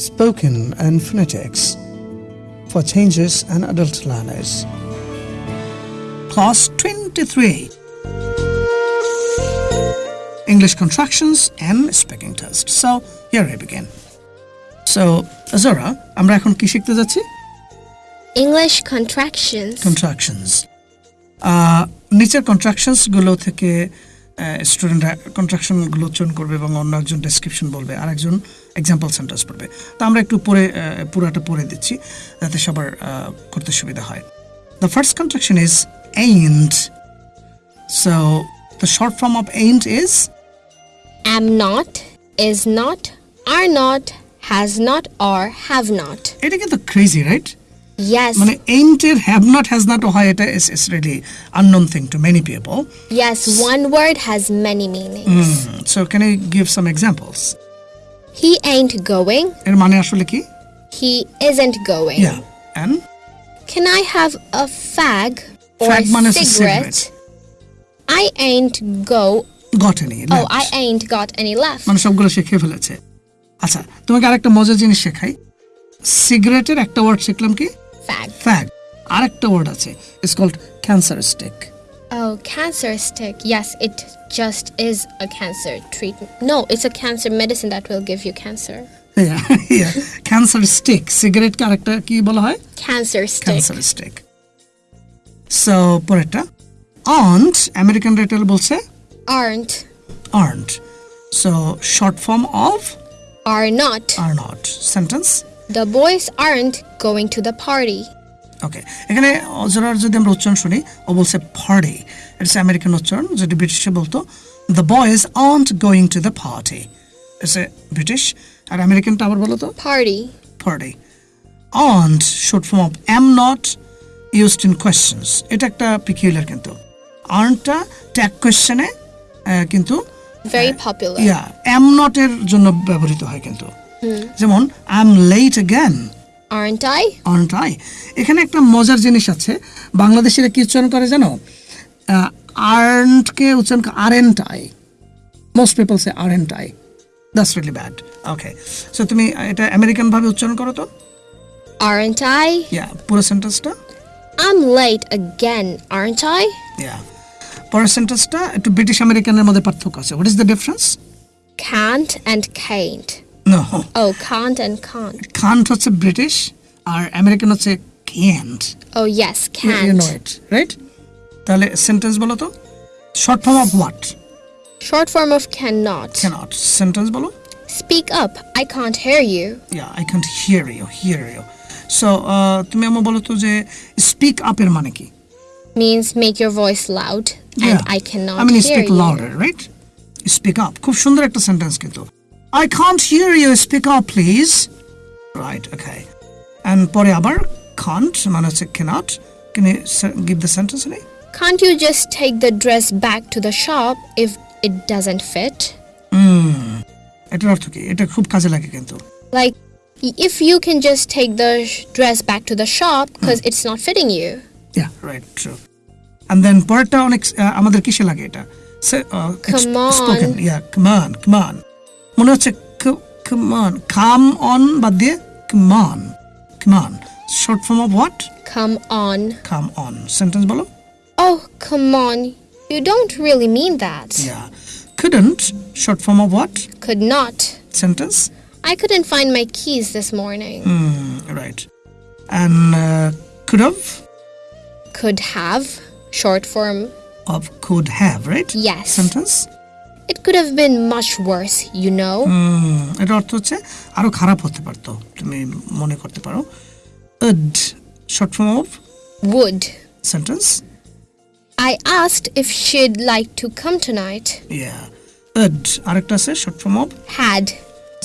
spoken and phonetics for changes and adult learners. Class 23 English contractions and speaking test. So, here I begin. So, Azora, আমরা এখন কি শিখতে যাচ্ছি English contractions. Contractions নিচের contractions গুলো থেকে স্টুডেন্টরা কন্ট্রাকশনগুলো উচ্চারণ করবে এবং অন্য একজন ডেসক্রিপশন বলবে আর একজন এক্সাম্পল সেন্টেন্স পড়বে তো আমরা একটু পরে আহ, পুরাটা পড়ে দিচ্ছি যাতে সবার আহ, করতে সুবিধা হয় the first contraction is ain't so the short form of ain't is Am not, is not, are not, has not, or have not. এটা কিন্তু ক্রেজি রাইট Yes. মানে এইন্টের হ্যাভ নট হ্যাজ নট হয় এটা ইস ইস really unknown thing to many people Yes, one word has many meanings. So can you give some examples He ain't going. এর মানে আসলে কি He isn't going. Yeah. And Can I have a fag or Fag মানে হচ্ছে cigarette? I ain't go. got any Left. Oh. I ain't got any left. মানে সবগুলো শিখে ফেলেছে আচ্ছা তোমাকে আরেকটা মজার জিনিস শেখাই সিগারেটের একটা ওয়ার্ড শিখলাম কি Fag. ফ্যাগ আরেকটা ওয়ার্ড আছে it's called cancer stick Oh, cancer stick. Yes, it just is a cancer treatment. No, it's a cancer medicine that will give you cancer. Cancer stick সিগারেটকে আরেকটা কি বলা হয় Cancer stick. Cancer stick so পরেরটা won't American rattle বলছে Aren't. Earned so short form of Are not. Are not sentence The boys aren't going to the party. okay এখানে অজরার যদি আমরা উচ্চারণ শুনি ও বলছে পার্টি ইটস আমেরিকান উচ্চারণ যেটি ব্রিটিশে বলতো the boys aren't going to the party it's a British আর আমেরিকানটা আবার বলো তো Party. Party aren't short form of am not used in questions এটা একটা পিকিউলার কিন্তু। আর্নটা ট্যাগ কোয়েশ্চেনে কিন্তু Very popular. ইয়া এম নটের জন্য ব্যবহৃত হয় কিন্তু। যেমন I am late again Aren't I? aren't I? এখানে একটা মজার জিনিস আছে। বাংলাদেশিরা কি উচ্চারণ করে জানো? আর্নকে উচ্চারণ aren't I most people say aren't I that's really bad okay so তুমি এটা আমেরিকান ভাবে উচ্চারণ করো তো। Aren't I? ইয়া পুরো সেন্টেন্সটা I'm late again, aren't I? ইয়া পরের সেন্টেন্সটা একটু ব্রিটিশ আমেরিকানের মধ্যে পার্থক্য আছে। What is the difference Can't and can't. No Oh, can't and can't. Can't হচ্ছে ব্রিটিশ আর আমেরিকান হচ্ছে can't Oh, yes, you know can't. It right তাহলে সেন্টেন্স বলো তো short form of what Short form of cannot. Cannot sentence বলো Speak up, I can't hear you. yeah i can't hear you hear you so uh, তুমি আমার বলো তো যে speak আপের মানে কি Means make your voice loud, and I cannot I mean hear speak you. louder right speak up খুব সুন্দর একটা সেন্টেন্স কিন্তু i can't hear you speak up please right okay and পরে আবার can't মানে হচ্ছে cannot can you se- give the sentence any Can't you just take the dress back to the shop if it doesn't fit? এটার অর্থ কি এটা খুব কাজে লাগে কিন্তু Like, if you can just take the sh- dress back to the shop because it's not fitting you. yeah right true and then পরেরটা অনেক আহ, আমাদের কিসে লাগে এটা Se- uh, it's Come on. spoken yeah come on come on মনে হচ্ছে c- come on come on বাদ দিয়ে come on come on short form of what Come on. come on sentence বলো Oh, come on. You don't really mean that. yeah couldn't short form of what Could not. sentence I couldn't find my keys this morning. Hmm, right and uh, could have Could have. Short form. of could have right Yes. sentence It could have been much worse, you know. Hmm, এটার অর্থ হচ্ছে আরও খারাপ হতে পারতো তুমি মনে করতে পারো would short form of Would. Sentence I asked if she'd like to come tonight. Yeah would আরেকটা আছে short form of Had.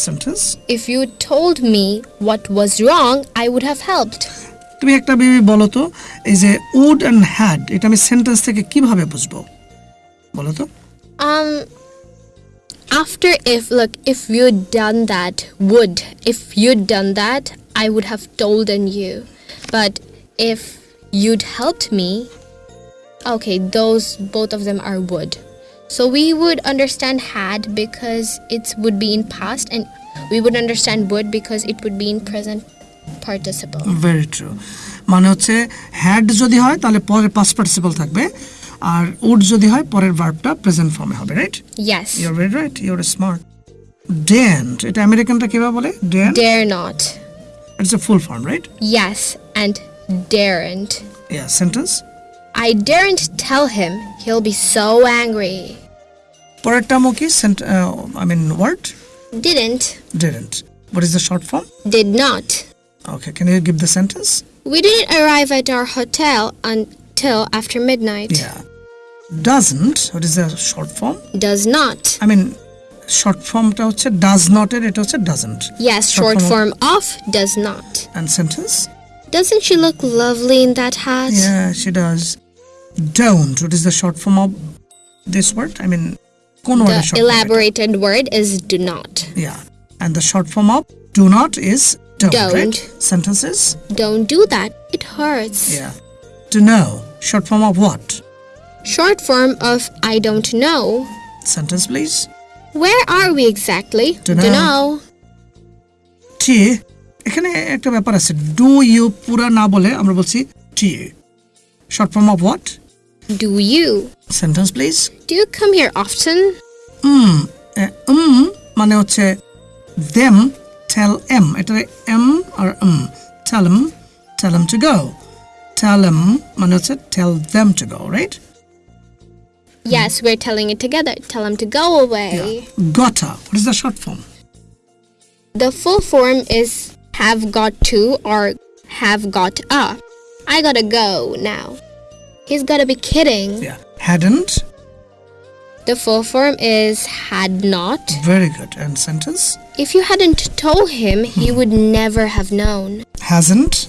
Sentence If you told me what was wrong, I would have helped. তুমি একটা baby বলো তো এই যে wood and had এটা আমি সেন্টেন্স থেকে কীভাবে বুঝব বলো তো Um, after if, look, if you'd done that, would, if you'd done that, I would have told on you. But if you'd helped me, okay, those, both of them are would. So we would understand had because it would be in past, and we would understand would because it would be in present participle. Very true মানে হচ্ছে had যদি হয় তাহলে পরে past participle থাকবে আর would যদি হয় পরের ভার্বটা প্রেজেন্ট ফর্মে হবে right Yes. Your very right your smart daren't এটা আমেরিকানটা কিভাবে বলে dent Dare not. It's a full form right Yes, and daren't. Yeah sentence I daren't tell him. He'll be so angry. পরেরটা মো কি I mean word Didn't. Didn't what is the short form Did not. Okay can you give the sentence We didn't arrive at our hotel until after midnight. Yeah doesn't what is the short form Does not. I mean short ফর্মটা হচ্ছে does নটের এটা হচ্ছে doesn't Yes, Short short form form of does not. And sentence Doesn't she look lovely in that hat? Yeah, she does. Don't. What is the short form of this word? I mean, কোন word The short form elaborated word is do not. এটা? Yeah. And the short form of do not is don't, Don't. right? Sentences? Don't do that. It hurts. Yeah. To know. Short form of what? Short form of I don't know. Sentence, please. Where are we exactly? Dunno. know. টি এখানে একটা ব্যাপার আছে do you পুরা না বলে আমরা বলছি টি short form of what Do you? Sentence please Do you come here often? উম উম মানে হচ্ছে দেম টেল এম এটা M R um tell M tell M to go tell M মানে হচ্ছে tell them to go right Mm-hmm. Yes, we're telling it together. Tell him to go away. Yeah. Gotta. What is the short form? The full form is have got to or have got a. I gotta go now. He's gotta be kidding. Yeah. Hadn't. The full form is had not. Very good. And sentence? If you hadn't told him, he hmm. would never have known. Hasn't.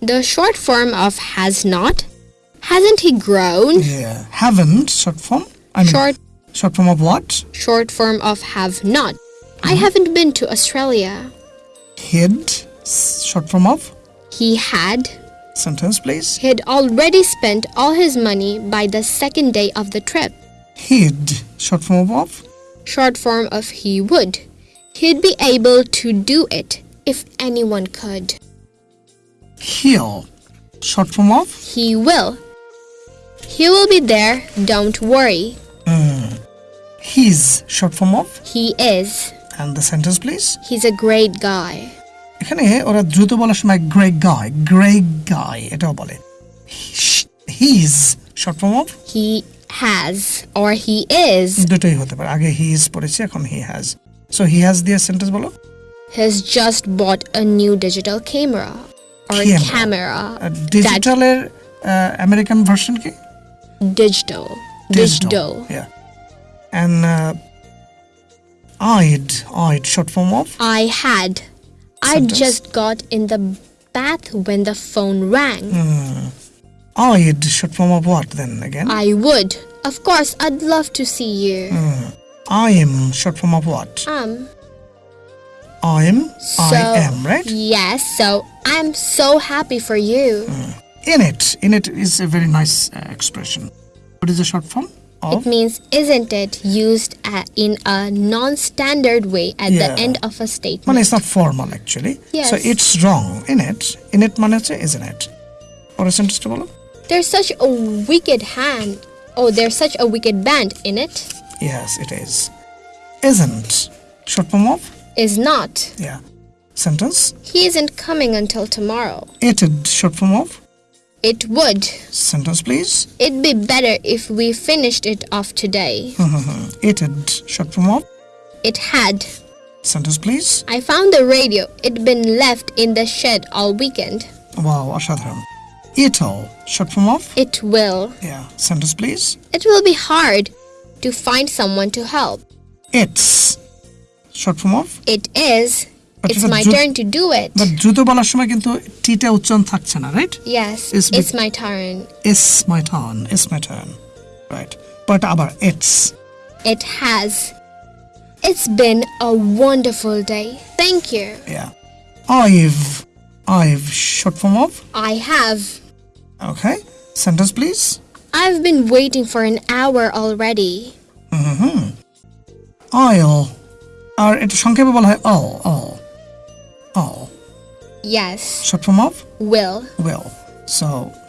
The short form of has not Hasn't he grown? Yeah. Haven't, short form? I mean, short. Short form of what? Short form of have not. Mm -hmm. I mm-hmm. haven't been to Australia. Had, short form of? He had. Sentence, please. He'd already spent all his money by the second day of the trip. He'd, short form of? What? Short form of he would. He'd be able to do it if anyone could. He'll, short form of? He will. He will be there, don't worry. His short form of He is. And the sentence please He's a great guy. এখানে ওরা দ্রুত বলার সময় great গায় great গায় এটাও বলে his short form of He has or he is দুটোই হতে পারে আগে হি ইজ পড়েছে এখন he has so he has দিয়ে সেন্টেন্স বলো has just bought a new digital camera or Camera. camera. ডিজিটালের American version কি Digital. Digital. Yeah. And uh, I'd, I'd, short form of I had. I just got in the bath when the phone rang. I'd, short form of what then again? I would. Of course, I'd love to see you. I am, short form of what? Um, I'm, so I am, right? Yes, so I'm so happy for you. In it, in it is a very nice uh, expression. What is the short form of? It means isn't it used a in a non-standard way at Yeah. the end of a মানে statement. it's not formal actually. Yes. So it's wrong. In it, in it মানে হচ্ছে isn't it? পরের সেন্টেন্সটা বলো There's such a wicked hand. Oh, there's such a wicked band in it. Yes, it is. Isn't. Short form of? Is not. Yeah. Sentence. He isn't coming until tomorrow. It'd. Short form of? It would. Sentence, please. It'd be better if we finished it off today. it had shut from off. It had. Sentence, please. I found the radio. It'd been left in the shed all weekend. Wow, Ashadharam. It'll shut from off. It will. Yeah. Sentence, please. It will be hard to find someone to help. It's shut from off. It is But It's if a my dru- turn to do it. But দ্রুত বলার সময় কিন্তু টিটা উচ্চারণ থাকছে না right Yes, It's it's be- my turn. Is my turn is my turn right but আবার it's It has. It's been a wonderful day. Thank you. Yeah I've I've short form of I have. okay sentence please I've been waiting for an hour already. Oil আর এটা সংক্ষেপে বলা হয় all all all Yes. short form of Will. will so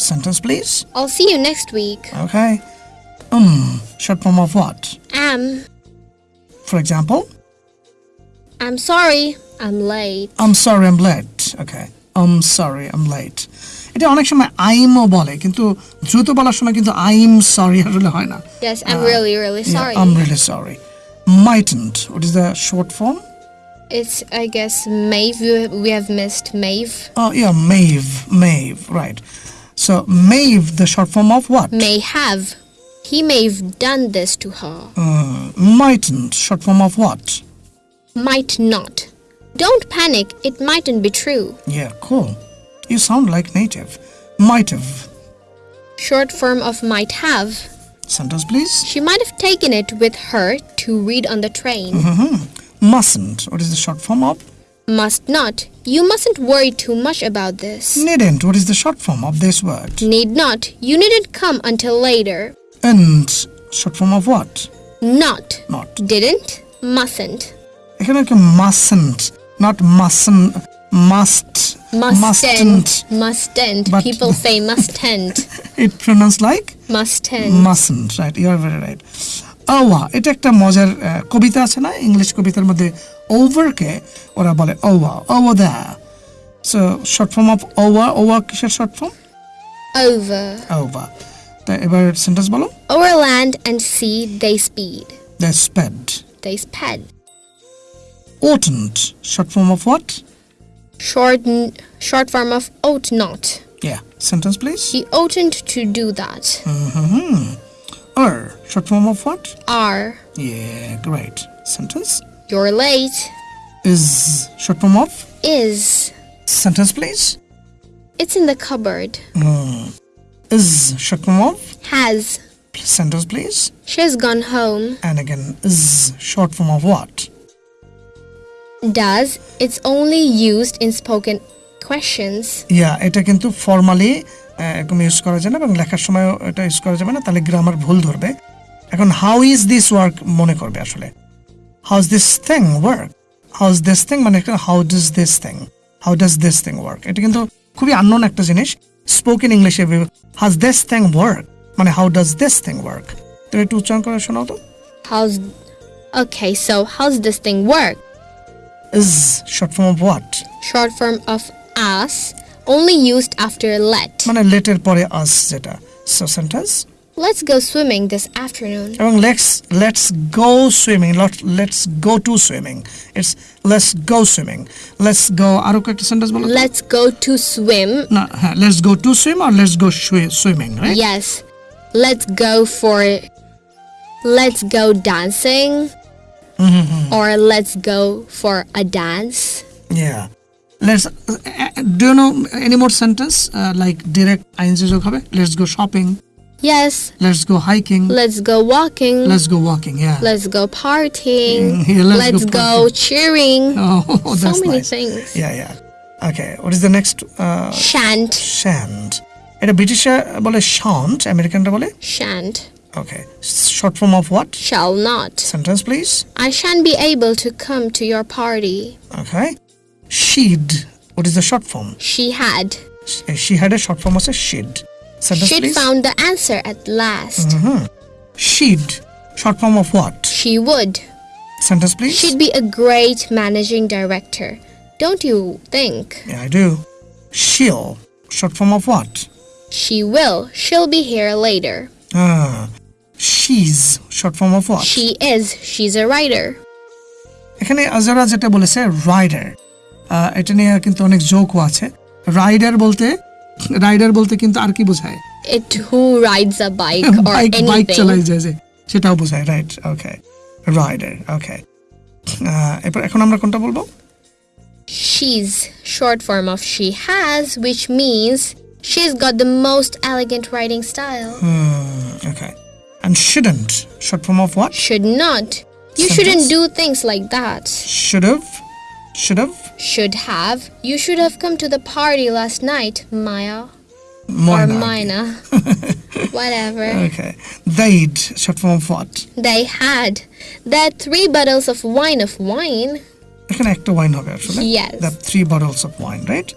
sentence please I'll see you next week. okay um short form of what Am. for example I'm sorry. I'm late. I'm sorry I'm late okay I'm sorry I'm late এটা অনেক সময় আইমও বলে কিন্তু দ্রুত বলার সময় কিন্তু I'm sorry আসলে হয় না Yes, I'm really, really Yeah, sorry. I'm really sorry mightn't what is the short form It's, I guess, may've. We- have missed may've. oh yeah may've may've right so may've the short form of what May have. He may have done this to her. Uh, mightn't short form of what Might not. Don't panic. It mightn't be true. yeah cool you sound like native might have Short form of might have. sentence please She might have taken it with her to read on the train mustn't what is the short form of Must not. You mustn't worry too much about this. needn't what is the short form of this word Need not. You needn't come until later. and short form of what Not. not Didn't. Mustn't. এখানে কি mustn't not mustn't must Mustn't. Mustn't. But- People say mustn't. it pronounced like Mustn't. mustn't right you are very right ওয়া এটা একটা মজার আহ, কবিতা আছে না English কবিতার মধ্যে ওভারকে ওরা বলে ওয়া ওয়া the so short form of ওয়া ওয়া কিসের শর্ট ফর্ম Over. ওভা তা এবার সেন্টেন্স বলো Over land and sea they speed. The স্পেড They sped. oughtn't short form of what Short, short form of ought not. yeah sentence please He oughtn't to do that. or short form of what Are. yeah great sentence You're late. is short form of Is. sentence please It's in the cupboard. is short form of Has. sentence please She's gone home. and again is short form of what Does. It's only used in spoken questions. ইয়া এটা কিন্তু formally এরকম use করা যায় না এবং লেখার সময় এটা ইউজ করা যাবে না তাহলে গ্রামার ভুল ধরবে। এখন হাউ ইজ দিস ওয়ার্ক মনে করবে আসলে। How is this thing work how is this thing মানে how does this thing how does this thing work এটা কিন্তু খুবই আননোন একটা জিনিস। স্পোকেন ইংলিশে হাজ দিস থিং ওয়ার্ক মানে how does this thing work তুমি একটু উচ্চারণ করে শোনাও তো। How's. Okay so how's this thing work? Is short form of what Short form of us, only used after let. মানে লেটের পরে আস যেটা so sentence Let's go swimming this afternoon. এবং let's let's go swimming let's go to swimming it's let's go swimming let's go আরো কয়েকটা sentence বলো তো? Let's go to swim. না হ্যাঁ let's go to swim R let's go swimming right Yes. Let's go for. Let's go dancing. Or let's go for a dance. Yeah. Let's. Uh, do you know any more sentence uh, like direct ING যোগ হবে? Let's go shopping. Yes. Let's go hiking. Let's go walking. Let's go walking. Yeah. Let's go partying. Mm, yeah, let's go go, partying. cheering. oh, so that's many nice. things. Yeah, yeah. Okay. What is the next? Uh, Shan't. shan't. এটা ব্রিটিশরা বলে shunt আমেরিকানরা বলে Shan't. Okay short form of what Shall not. Sentence please I shan't be able to come to your party. Okay শিড what is the short form She had. She had a short form আছে শিড sentence She'd please found the answer at last. শিড short form of what She would. Sentence please She'd be a great managing director. Don't you think? Yeah, I do. She'll. Short form of what? She will. She'll be here later. Ah. She's. Short form of what? She is. She's a writer. এখানে আজারা যেটা বলেছে rider এটা নিয়ে কিন্তু অনেক জোকও আছে rider বলতে rider বলতে কিন্তু আর কি বোঝায় It who rides a bike or bike bike চালাই anything. যায় যে সেটাও বোঝায় রাইট ওকে রাইডার ওকে এরপর এখন আমরা কোনটা বলবো She's short form of she has, which means she's got the most elegant writing style. Okay and shouldn't short form of what Should not. You Sentence? shouldn't do things like that. should have should have Should have. You should have come to the party last night, Maya. Moina. Or Mina. Whatever. Okay. They'd, short form of what? They had. They had three bottles of wine of wine. এখানে একটা wine হবে আসলে Yes. the three bottles of wine right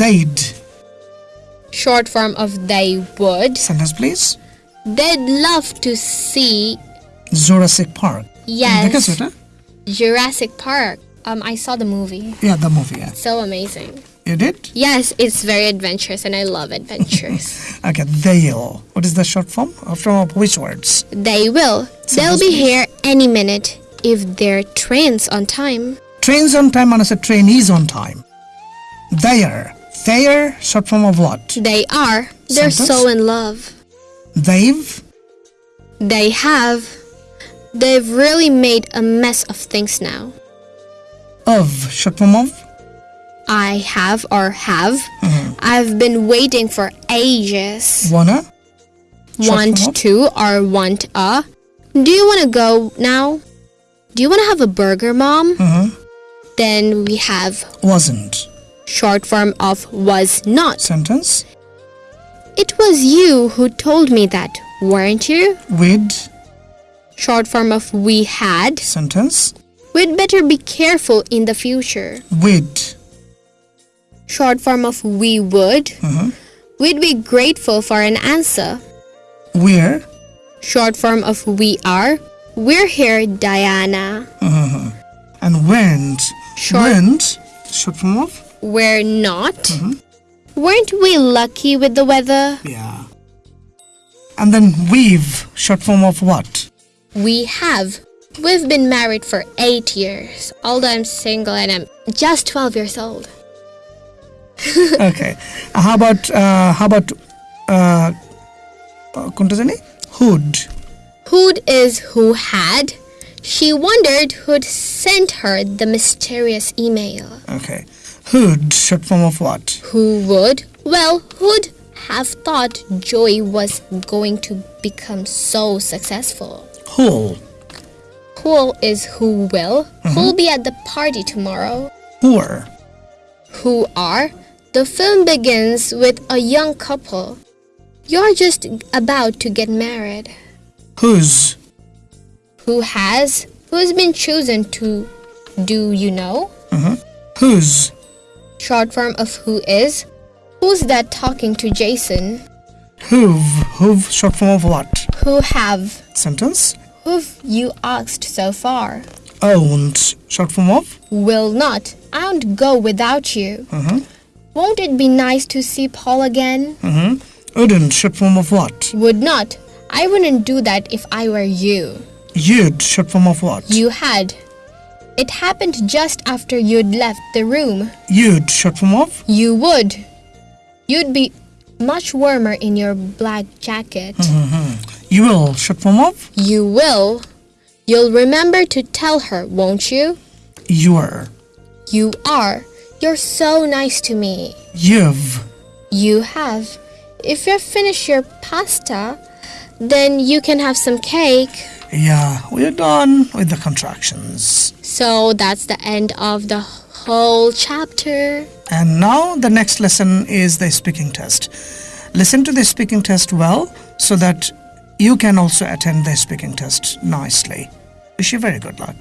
they'd Short form of they would. sentence please They'd love to see Jurassic Park Yes. দেখেছো এটা Jurassic Park. um, I saw the movie. Yeah, the movie. Yeah. So amazing. You did? Yes, it's very adventurous and I love adventures. okay, they'll. What is the short form? Uh, from which words? They will. So They'll be here any minute if their train's on time. Train's on time and as a train is on time. They are. They are short form of what? They are. They're Sentence? so in love. They've? They have. They've really made a mess of things now of short form of I have or have. Mm-hmm. I've been waiting for ages. wanna Short want to or want a. Do you want to go now? Do you want to have a burger, mom? Mm-hmm. Then we have wasn't short form of was not. sentence It was you who told me that, weren't you? with Short form of we had. sentence We'd better be careful in the future. We'd. Short form of we would. Uh-huh. We'd be grateful for an answer. We're. Short form of we are. We're here, Diana. Uh-huh. and went Short- went short form of We're not. Uh-huh. Weren't we lucky with the weather? Yeah. And then we've, short form of what? We have. We've been married for 8 years, although I'm single and I'm just 12 years old. okay. How about, uh, how about, uh, Hood? Hood is who had. She wondered who'd sent her the mysterious email. Okay. Hood. From short form of what? Who would? Well, who'd have thought Joey was going to become so successful? Who? Who'll is who will. Who'll be at the party tomorrow? Poor. who are. The film begins with a young couple. You're just about to get married. Who's? Who has? Who's been chosen to do you know? Mm-hmm. who's Short form of who is. Who's that talking to Jason? Who've. Who've, short form of what? Who have? Sentence. Who've you asked so far? Owned, short form of? Will not. I won't go without you. Uh-huh. Won't it be nice to see Paul again? Uh Wouldn't, short form of what? Would not. I wouldn't do that if I were you. You'd, short form of what? You had. It happened just after you'd left the room. You'd, short form of? You would. You'd be much warmer in your black jacket. You will, short form of? You will. You'll remember to tell her, won't you? You're. You are. You're so nice to me. You've. You have. If you finish your pasta, then you can have some cake. Yeah, we're done with the contractions. So that's the end of the whole chapter. And now the next lesson is the speaking test. Listen to the speaking test well so that you can also attend the speaking test nicely. Wish you very good luck.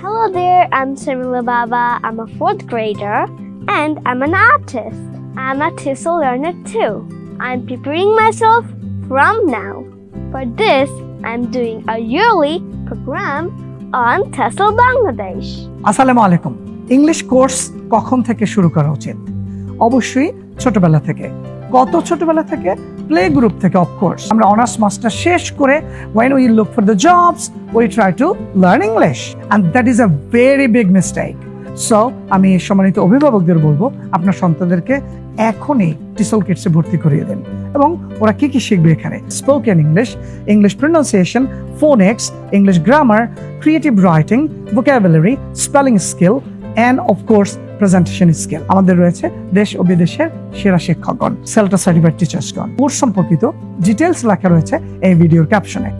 Hello there, I'm Samila Baba. I'm a fourth grader and I'm an artist. I'm a TESOL learner too. I'm preparing myself from now. For this, I'm doing a yearly program on TESOL Bangladesh. আসসালামু আলাইকুম English course কখন থেকে শুরু করা উচিত অবশ্যই ছোটবেলা থেকে। কত ছোটবেলা থেকে প্লে গ্রুপ থেকে অফকোর্স আমরা অনার্স মাস্টার শেষ করে when we look for the jobs we try to learn English and that is a very big mistake so আমি সম্মানিত অভিভাবকদের বলব, আপনার সন্তানদেরকে এখনই টিসল কিটসে ভর্তি করিয়ে দেন। এবং ওরা কি কি শিখবে এখানে? Spoken English English pronunciation phonics English grammar creative writing vocabulary spelling skill and of course presentation skill আমাদের রয়েছে দেশ ও বিদেশের সেরা শিক্ষকগণ সেলটা সার্টিফাইড টিচার্সগণ কোর্স সম্পর্কিত ডিটেলস লেখা রয়েছে এই ভিডিওর ক্যাপশনে